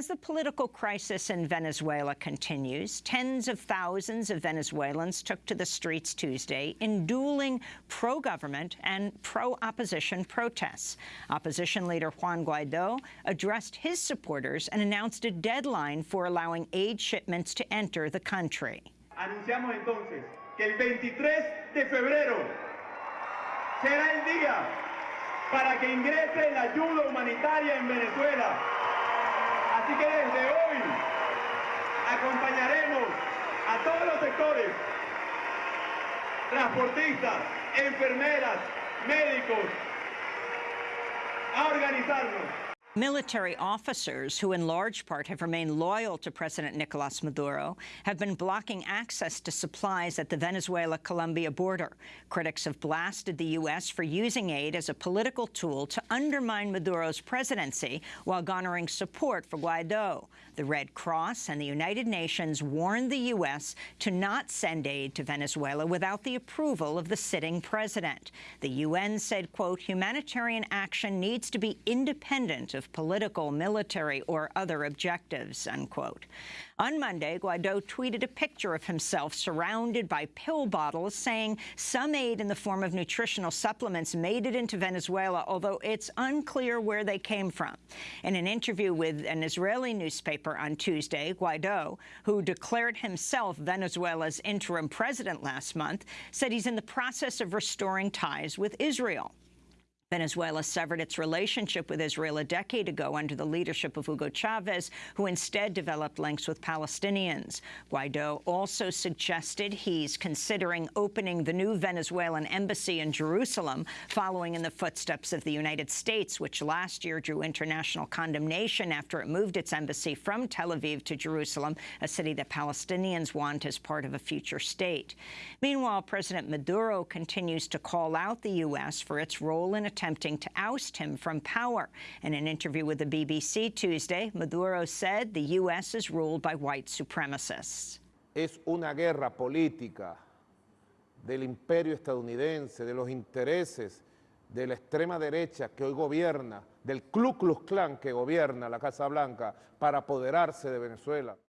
As the political crisis in Venezuela continues, tens of thousands of Venezuelans took to the streets Tuesday in dueling pro-government and pro-opposition protests. Opposition leader Juan Guaido addressed his supporters and announced a deadline for allowing aid shipments to enter the country. Anunciamos entonces que el 23 de febrero será el día para que ingrese la ayuda humanitaria en Venezuela. Así que desde hoy acompañaremos a todos los sectores, transportistas, enfermeras, médicos, a organizarnos. Military officers, who in large part have remained loyal to President Nicolas Maduro, have been blocking access to supplies at the Venezuela-Colombia border. Critics have blasted the U.S. for using aid as a political tool to undermine Maduro's presidency while garnering support for Guaido. The Red Cross and the United Nations warned the U.S. to not send aid to Venezuela without the approval of the sitting president. The UN said, quote, humanitarian action needs to be independent of political, military, or other objectives, unquote. On Monday, Guaido tweeted a picture of himself surrounded by pill bottles, saying some aid in the form of nutritional supplements made it into Venezuela, although it's unclear where they came from. In an interview with an Israeli newspaper on Tuesday, Guaido, who declared himself Venezuela's interim president last month, said he's in the process of restoring ties with Israel. Venezuela severed its relationship with Israel a decade ago under the leadership of Hugo Chavez, who instead developed links with Palestinians. Guaido also suggested he's considering opening the new Venezuelan embassy in Jerusalem, following in the footsteps of the United States, which last year drew international condemnation after it moved its embassy from Tel Aviv to Jerusalem, a city that Palestinians want as part of a future state. Meanwhile, President Maduro continues to call out the U.S. for its role in attempting to oust him from power. In an interview with the BBC Tuesday, Maduro said the U.S. is ruled by white supremacists. Es una guerra política del imperio estadounidense, de los intereses de la extrema derecha que hoy gobierna, del Ku Klux Klan que gobierna la Casa Blanca para apoderarse de Venezuela.